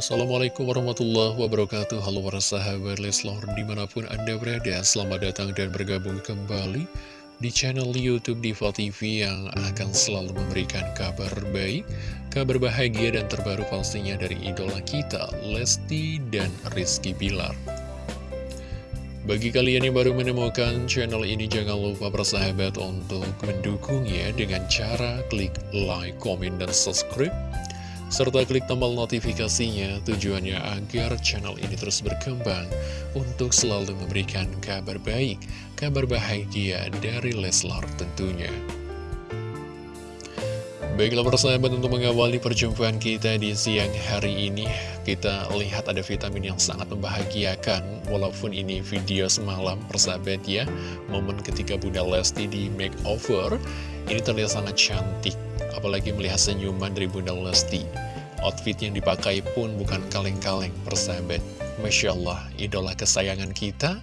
Assalamualaikum warahmatullahi wabarakatuh. Halo para sahabat Leslor di mana pun anda berada Selamat datang dan bergabung kembali di channel Youtube Diva TV Yang akan selalu memberikan kabar baik Kabar bahagia dan terbaru pastinya dari idola kita Lesti dan Rizky Bilar. Bagi kalian yang baru menemukan channel ini, jangan lupa bersahabat untuk mendukungnya dengan cara klik like, komen, dan subscribe serta klik tombol notifikasinya tujuannya agar channel ini terus berkembang untuk selalu memberikan kabar baik, kabar bahagia dari Leslar tentunya. Baiklah persahabat untuk mengawali perjumpaan kita di siang hari ini Kita lihat ada vitamin yang sangat membahagiakan Walaupun ini video semalam persahabat ya Momen ketika Bunda Lesti di makeover Ini terlihat sangat cantik Apalagi melihat senyuman dari Bunda Lesti Outfit yang dipakai pun bukan kaleng-kaleng persahabat Masya Allah, idola kesayangan kita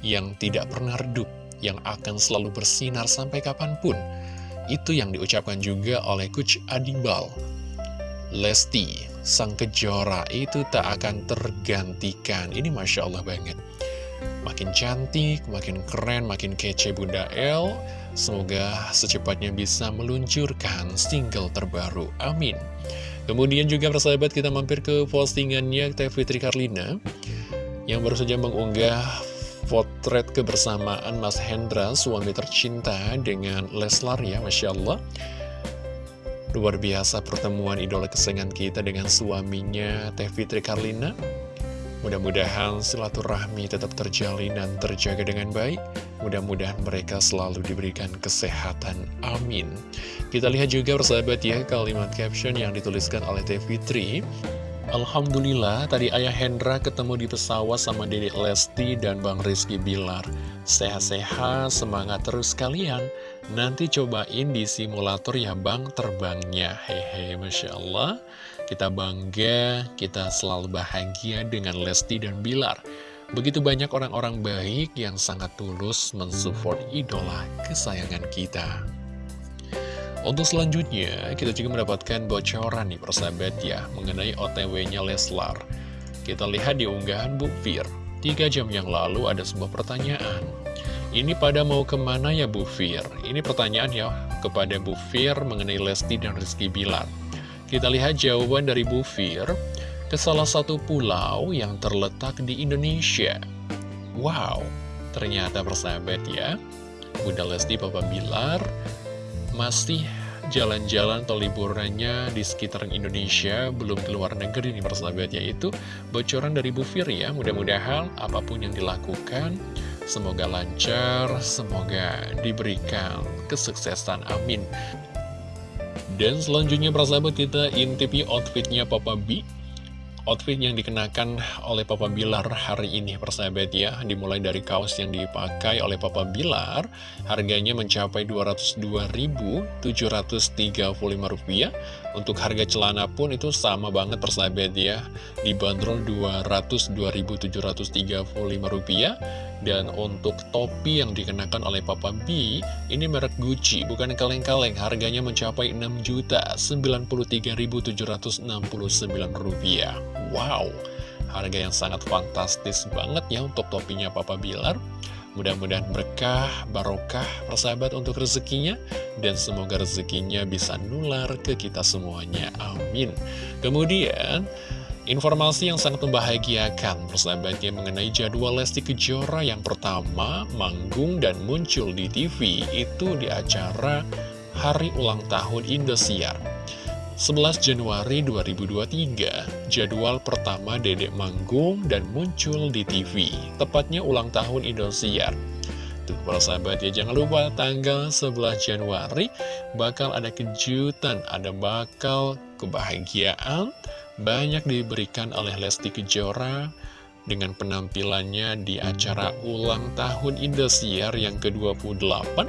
Yang tidak pernah redup Yang akan selalu bersinar sampai kapan pun itu yang diucapkan juga oleh Coach Adibal. Lesti, sang kejora itu tak akan tergantikan. Ini Masya Allah banget. Makin cantik, makin keren, makin kece Bunda El. Semoga secepatnya bisa meluncurkan single terbaru. Amin. Kemudian juga persahabat kita mampir ke postingannya Teh Fitri Karlina yang baru saja mengunggah potret kebersamaan Mas Hendra, suami tercinta dengan Leslar ya, Masya Allah. Luar biasa pertemuan idola kesayangan kita dengan suaminya Teh Fitri Karlina. Mudah-mudahan silaturahmi tetap terjalin dan terjaga dengan baik. Mudah-mudahan mereka selalu diberikan kesehatan. Amin. Kita lihat juga persahabat ya kalimat caption yang dituliskan oleh Teh Fitri. Alhamdulillah, tadi Ayah Hendra ketemu di pesawat sama Dede Lesti dan Bang Rizky Bilar. Sehat-sehat, semangat terus kalian. Nanti cobain di simulator ya Bang terbangnya. Hehe, Masya Allah. Kita bangga, kita selalu bahagia dengan Lesti dan Bilar. Begitu banyak orang-orang baik yang sangat tulus mensupport idola kesayangan kita. Untuk selanjutnya, kita juga mendapatkan bocoran nih persahabat ya, mengenai OTW-nya Leslar. Kita lihat di unggahan Bu Fir. Tiga jam yang lalu ada sebuah pertanyaan. Ini pada mau ke mana ya Bu Fir? Ini pertanyaan ya kepada Bu Fir mengenai Lesti dan Rizky Bilar. Kita lihat jawaban dari Bu Fir ke salah satu pulau yang terletak di Indonesia. Wow, ternyata persahabat ya, Bunda Lesti Papa Bilar masih jalan-jalan atau liburannya di sekitaran Indonesia belum keluar negeri nih persahabat yaitu bocoran dari Bu Fir ya. Mudah-mudahan apa pun yang dilakukan semoga lancar semoga diberikan kesuksesan amin. Dan selanjutnya persahabat kita intipi outfitnya Papa B Outfit yang dikenakan oleh Papa Bilar hari ini persahabat ya. Dimulai dari kaos yang dipakai oleh Papa Bilar Harganya mencapai Rp202.735 Untuk harga celana pun itu sama banget persahabat ya. Dibanderol Rp202.735 dan untuk topi yang dikenakan oleh Papa B, ini merek Gucci, bukan kaleng-kaleng, harganya mencapai Rp6.093.769. Wow, harga yang sangat fantastis banget ya untuk topinya Papa Bilar. Mudah-mudahan berkah, barokah, persahabat untuk rezekinya, dan semoga rezekinya bisa nular ke kita semuanya. Amin. Kemudian, Informasi yang sangat membahagiakan persahabatnya mengenai jadwal Lesti Kejora yang pertama manggung dan muncul di TV itu di acara Hari Ulang Tahun Indosiar. 11 Januari 2023, jadwal pertama Dedek manggung dan muncul di TV, tepatnya ulang tahun Indosiar. Tuh para sahabat ya, jangan lupa tanggal 11 Januari bakal ada kejutan, ada bakal kebahagiaan, banyak diberikan oleh Lesti Kejora dengan penampilannya di acara ulang tahun Indosiar yang ke-28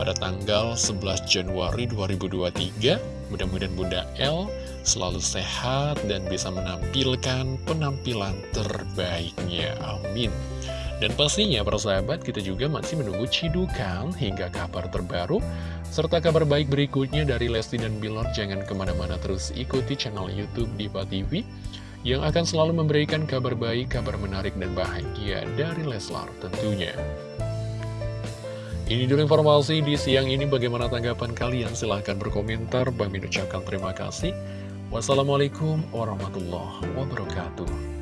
pada tanggal 11 Januari 2023. Mudah-mudahan Bunda L selalu sehat dan bisa menampilkan penampilan terbaiknya. Amin. Dan pastinya para sahabat kita juga masih menunggu cidukan hingga kabar terbaru serta kabar baik berikutnya dari Lesti dan Bilar jangan ke mana-mana terus ikuti channel Youtube Diva TV yang akan selalu memberikan kabar baik, kabar menarik dan bahagia dari Leslar tentunya. Ini dulu informasi di siang ini bagaimana tanggapan kalian? Silahkan berkomentar. Bang ucapkan terima kasih. Wassalamualaikum warahmatullahi wabarakatuh.